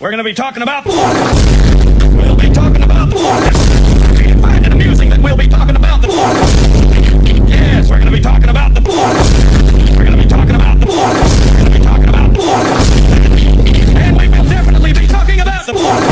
We're going to be talking about. We'll be talking about. Do you find it amusing that we'll be talking about the. Yes, we're going to be talking about the. We're going to be talking about the. We're going to be talking about the. And we will definitely be talking about the.